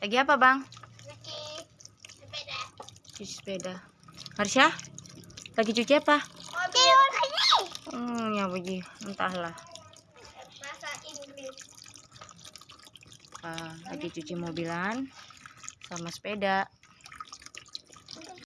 Lagi apa, Bang? Cuci sepeda. Cuci sepeda. Marsha? Lagi cuci apa? Mobil lagi. Hmm, ya begi, entahlah. Bahasa Inggris. Uh, lagi cuci mobilan sama sepeda.